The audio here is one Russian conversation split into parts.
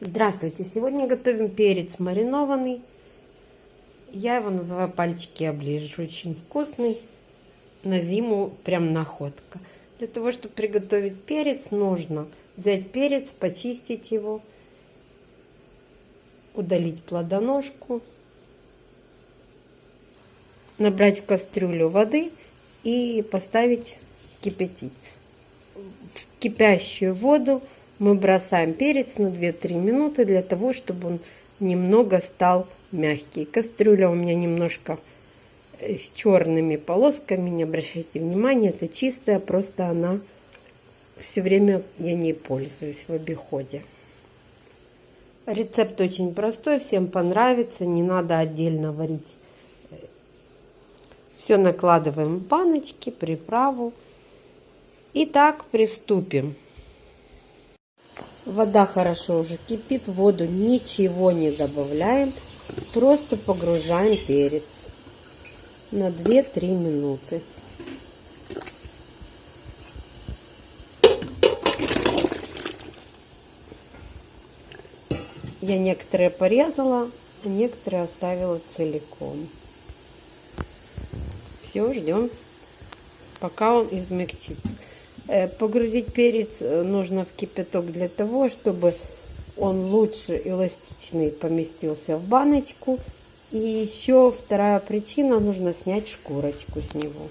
Здравствуйте! Сегодня готовим перец маринованный. Я его называю пальчики оближешь. Очень вкусный. На зиму прям находка. Для того, чтобы приготовить перец, нужно взять перец, почистить его, удалить плодоножку, набрать в кастрюлю воды и поставить кипятить. В кипящую воду мы бросаем перец на 2-3 минуты для того, чтобы он немного стал мягкий. Кастрюля у меня немножко э, с черными полосками, не обращайте внимания, это чистая, просто она все время я ней пользуюсь в обиходе. Рецепт очень простой, всем понравится, не надо отдельно варить. Все накладываем в баночки, приправу. Итак, приступим. Вода хорошо уже кипит, воду ничего не добавляем, просто погружаем перец на 2-3 минуты. Я некоторые порезала, а некоторые оставила целиком. Все, ждем, пока он измягчится. Э, погрузить перец э, нужно в кипяток для того, чтобы он лучше эластичный поместился в баночку. И еще вторая причина, нужно снять шкурочку с него.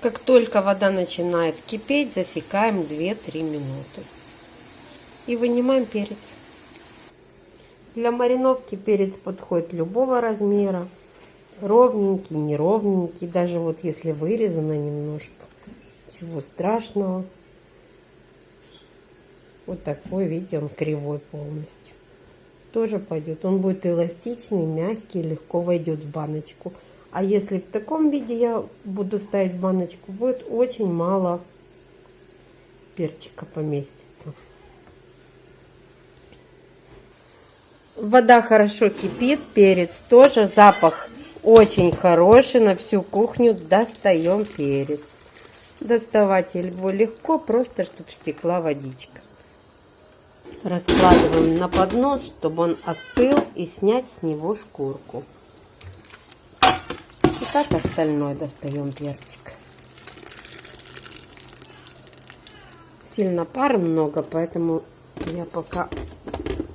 Как только вода начинает кипеть, засекаем 2-3 минуты. И вынимаем перец. Для мариновки перец подходит любого размера. Ровненький, неровненький, даже вот если вырезано немножко. Ничего страшного. Вот такой, видите, он кривой полностью. Тоже пойдет. Он будет эластичный, мягкий, легко войдет в баночку. А если в таком виде я буду ставить в баночку, будет очень мало перчика поместится. Вода хорошо кипит, перец тоже, запах очень хороший, на всю кухню достаем перец. Доставать его легко, просто чтобы стекла водичка. Раскладываем на поднос, чтобы он остыл и снять с него шкурку. И так остальное достаем перчик. Сильно пара много, поэтому я пока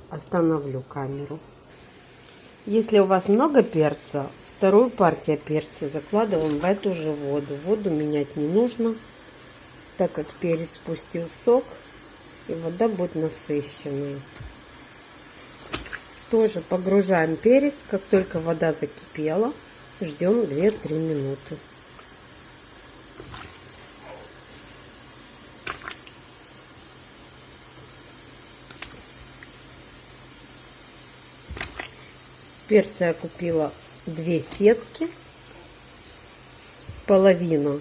остановлю камеру. Если у вас много перца, Вторую партию перца закладываем в эту же воду. Воду менять не нужно, так как перец пустил сок, и вода будет насыщенной. Тоже погружаем перец, как только вода закипела, ждем 2-3 минуты. Перца я купила две сетки. Половину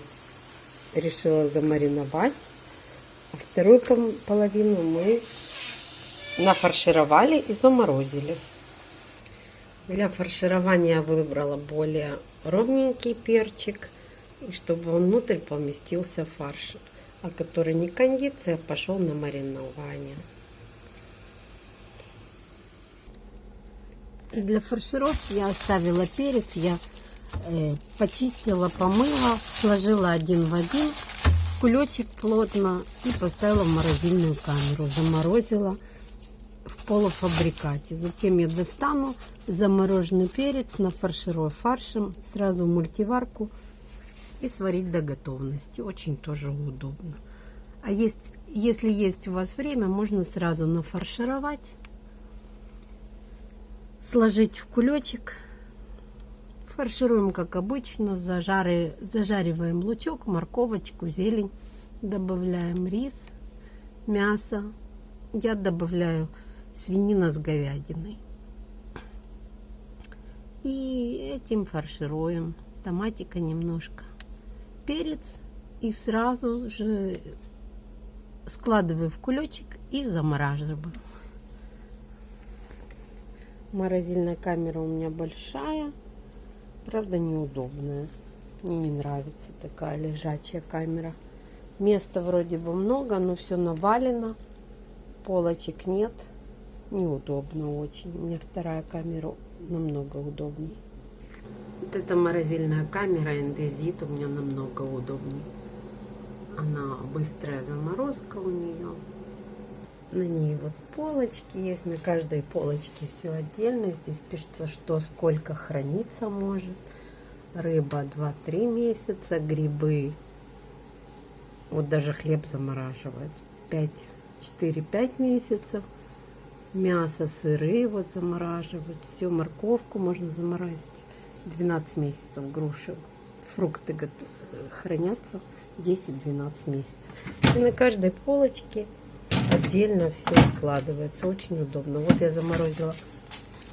решила замариновать, а вторую половину мы нафаршировали и заморозили. Для фарширования выбрала более ровненький перчик, и чтобы внутрь поместился фарш, а который не кондиция, пошел на маринование. Для фаршировки я оставила перец, я э, почистила, помыла, сложила один в один, кулечек плотно и поставила в морозильную камеру. Заморозила в полуфабрикате. Затем я достану замороженный перец, нафарширую фаршем, сразу в мультиварку и сварить до готовности. Очень тоже удобно. А есть, если есть у вас время, можно сразу нафаршировать сложить в кулечек. Фаршируем, как обычно, зажары, зажариваем лучок, морковочку, зелень. Добавляем рис, мясо. Я добавляю свинина с говядиной. И этим фаршируем. Томатика немножко. Перец. И сразу же складываю в кулечек и замораживаю. Морозильная камера у меня большая, правда неудобная. Не нравится такая лежачая камера. Места вроде бы много, но все навалено. полочек нет. Неудобно очень. У меня вторая камера намного удобнее. Вот эта морозильная камера Эндезит у меня намного удобнее. Она быстрая заморозка у нее. На ней вот полочки есть. На каждой полочке все отдельно. Здесь пишется, что сколько храниться может. Рыба 2-3 месяца. Грибы. Вот даже хлеб замораживают. 4-5 месяцев. Мясо, сыры вот замораживают. Все, морковку можно заморозить. 12 месяцев груши. Фрукты хранятся 10-12 месяцев. И на каждой полочке отдельно все складывается. Очень удобно. Вот я заморозила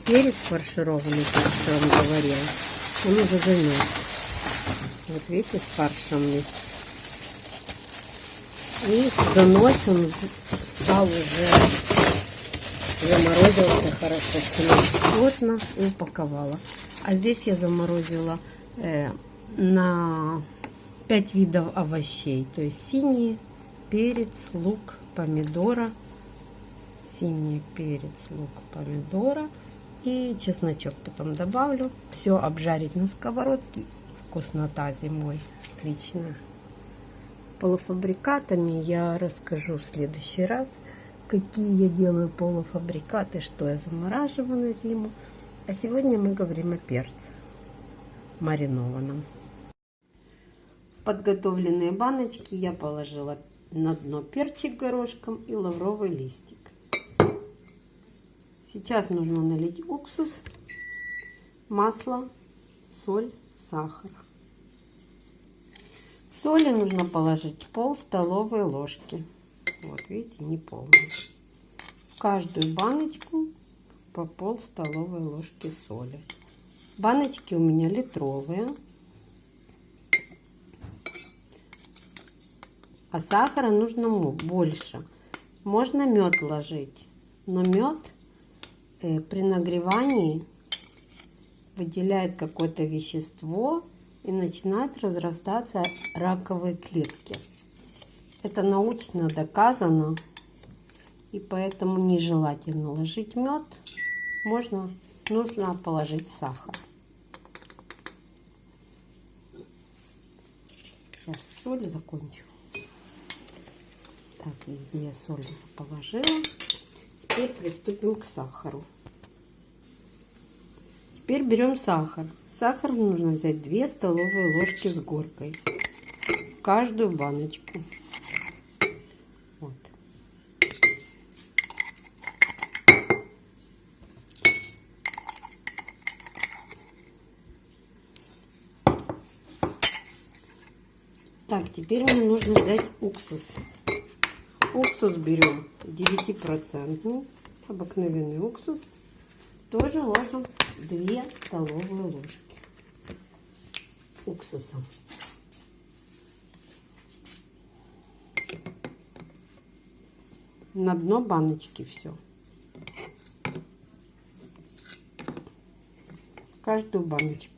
перец фаршированный, как я вам говорила. Он уже замерз. Вот видите, с фаршем. И за ночь он стал уже заморозился хорошо, плотно упаковала. А здесь я заморозила э, на 5 видов овощей. То есть синий перец, лук, помидора. Синий перец, лук, помидора. И чесночок потом добавлю. Все обжарить на сковородке. Вкуснота зимой. Отлично. Полуфабрикатами я расскажу в следующий раз. Какие я делаю полуфабрикаты, что я замораживаю на зиму. А сегодня мы говорим о перце маринованном. Подготовленные баночки я положила на дно перчик горошком и лавровый листик. Сейчас нужно налить уксус, масло, соль, сахар. Соли нужно положить пол столовой ложки. Вот видите, не полную. В каждую баночку по пол столовой ложки соли. Баночки у меня литровые. А сахара нужно больше. Можно мед ложить, но мед э, при нагревании выделяет какое-то вещество и начинают разрастаться раковые клетки. Это научно доказано, и поэтому нежелательно ложить мед можно, нужно положить сахар. Сейчас соль закончу. Так, везде я соль положила. Теперь приступим к сахару. Теперь берем сахар. Сахар нужно взять 2 столовые ложки с горкой. В каждую баночку. Так, теперь мне нужно взять уксус. Уксус берем 9%, обыкновенный уксус. Тоже ложим 2 столовые ложки уксуса. На дно баночки все. Каждую баночку.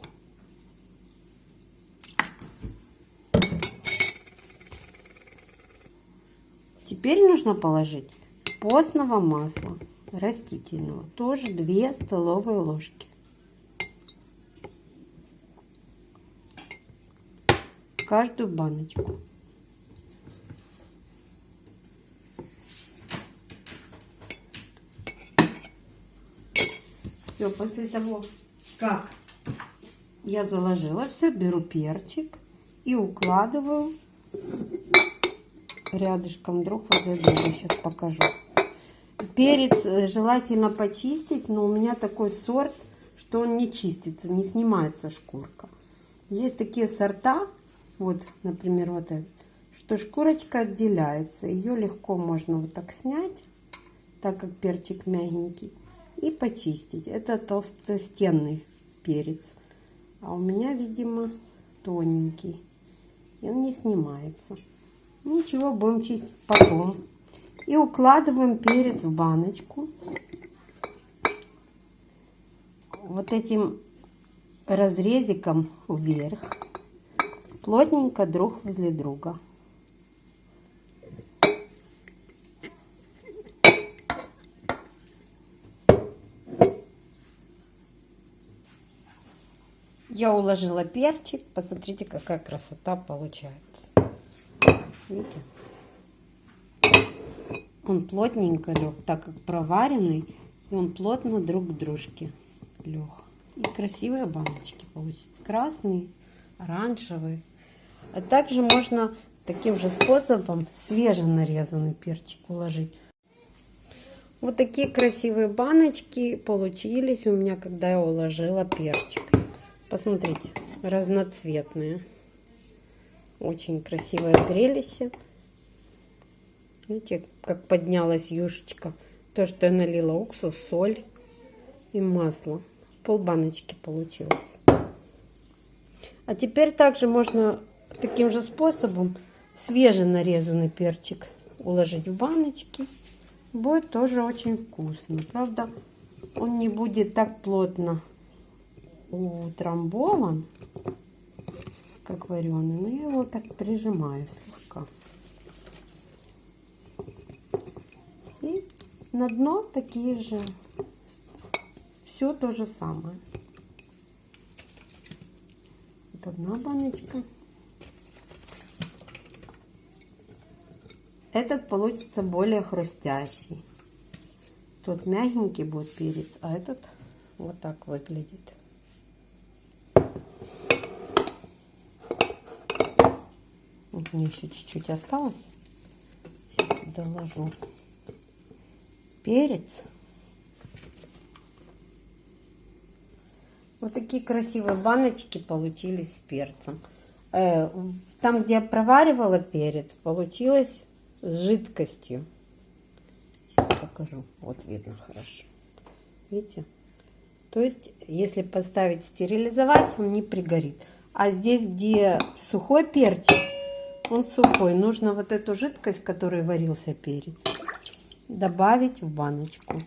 Теперь нужно положить постного масла растительного, тоже 2 столовые ложки. Каждую баночку. Все, после того, как я заложила все, беру перчик и укладываю рядышком друг возле друга. Сейчас покажу. Перец э, желательно почистить, но у меня такой сорт, что он не чистится, не снимается шкурка. Есть такие сорта, вот, например, вот этот, что шкурочка отделяется. Ее легко можно вот так снять, так как перчик мягенький, и почистить. Это толстостенный перец. А у меня, видимо, тоненький. И он не снимается. Ничего, будем чистить потом. И укладываем перец в баночку. Вот этим разрезиком вверх. Плотненько друг возле друга. Я уложила перчик. Посмотрите, какая красота получается. Видите? Он плотненько лег, так как проваренный. И он плотно друг к дружке лег. И красивые баночки получатся. Красный, оранжевый. А также можно таким же способом свеженарезанный перчик уложить. Вот такие красивые баночки получились у меня, когда я уложила перчик. Посмотрите, разноцветные. Очень красивое зрелище. Видите, как поднялась юшечка. То, что я налила уксус, соль и масло. Пол баночки получилось. А теперь также можно таким же способом свеженарезанный перчик уложить в баночки. Будет тоже очень вкусно. Правда, он не будет так плотно утрамбован, как вареный. Но я его так прижимаю слегка. И на дно такие же. Все то же самое. Вот одна баночка. Этот получится более хрустящий. Тут мягенький будет перец, а этот вот так выглядит. Мне еще чуть-чуть осталось. Сейчас доложу. Перец. Вот такие красивые баночки получились с перцем. Э, там, где я проваривала перец, получилось с жидкостью. Сейчас покажу. Вот видно хорошо. Видите? То есть, если поставить стерилизовать, он не пригорит. А здесь, где сухой перчик, он сухой. Нужно вот эту жидкость, в которой варился перец, добавить в баночку.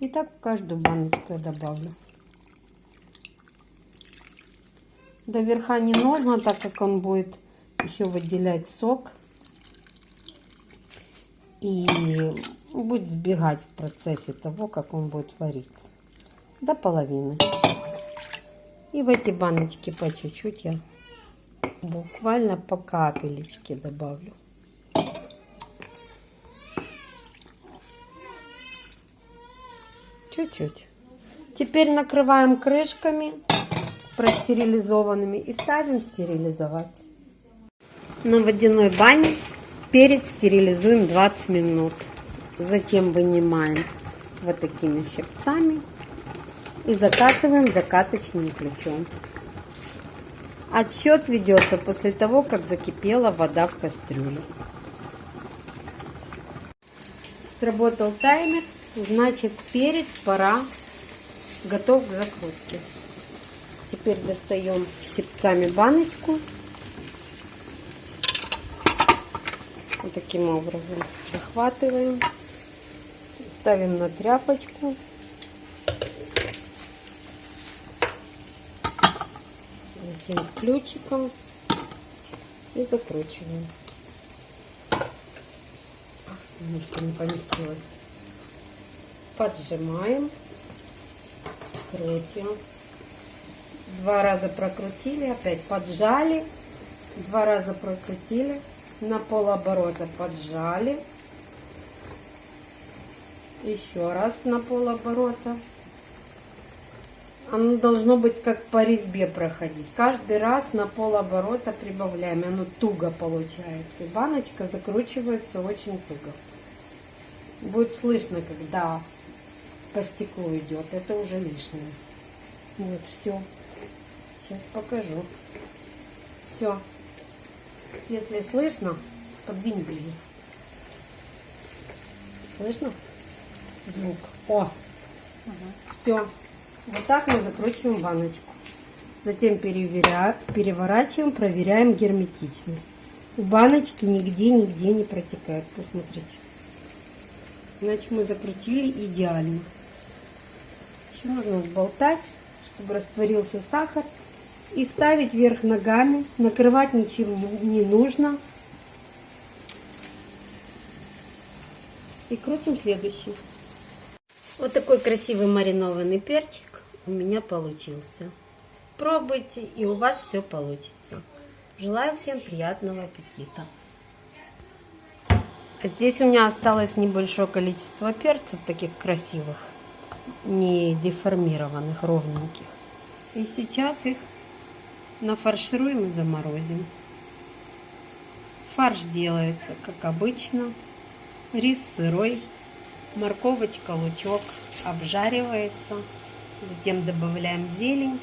И так в каждую баночку я добавлю. До верха не нужно, так как он будет еще выделять сок. И будет сбегать в процессе того, как он будет вариться. До половины. И в эти баночки по чуть-чуть я буквально по капелечке добавлю. Чуть-чуть. Теперь накрываем крышками простерилизованными и ставим стерилизовать. На водяной бане перец стерилизуем 20 минут. Затем вынимаем вот такими щипцами и закатываем закаточным ключом. Отсчет ведется после того, как закипела вода в кастрюле. Сработал таймер, значит перец пора готов к закрутке. Теперь достаем щипцами баночку. Вот таким образом захватываем. Ставим на тряпочку. Затем ключиком и закручиваем. Немножко не поместилось. Поджимаем, крутим. Два раза прокрутили, опять поджали. Два раза прокрутили. На полоборота поджали. Еще раз на полоборота. Оно должно быть как по резьбе проходить. Каждый раз на полоборота прибавляем. Оно туго получается. И баночка закручивается очень туго. Будет слышно, когда по стеклу идет. Это уже лишнее. Вот, все. Сейчас покажу. Все. Если слышно, подвинь блин. Слышно? Звук. О! Угу. Все. Вот так мы закручиваем баночку. Затем переворачиваем, проверяем герметичность. У баночки нигде-нигде не протекает. Посмотрите. Иначе мы закрутили идеально. Еще нужно сболтать, чтобы растворился сахар и ставить вверх ногами. Накрывать ничем не нужно. И крутим следующий. Вот такой красивый маринованный перчик у меня получился. Пробуйте, и у вас все получится. Желаю всем приятного аппетита. Здесь у меня осталось небольшое количество перцев, таких красивых, не деформированных, ровненьких. И сейчас их нафаршируем и заморозим. Фарш делается, как обычно. Рис сырой, морковочка, лучок обжаривается. Затем добавляем зелень,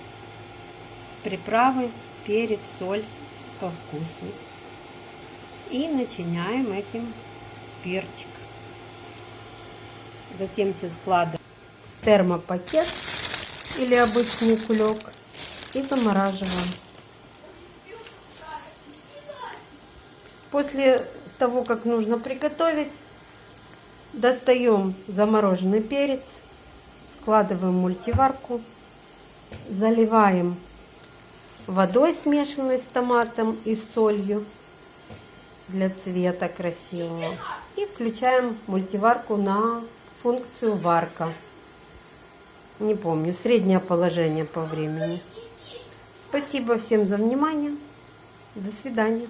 приправы, перец, соль по вкусу. И начиняем этим перчик. Затем все складываем в термопакет или обычный кулек и замораживаем. После того, как нужно приготовить, достаем замороженный перец, складываем мультиварку, заливаем водой, смешанной с томатом и солью для цвета красивого. И включаем мультиварку на функцию варка. Не помню, среднее положение по времени. Спасибо всем за внимание. До свидания.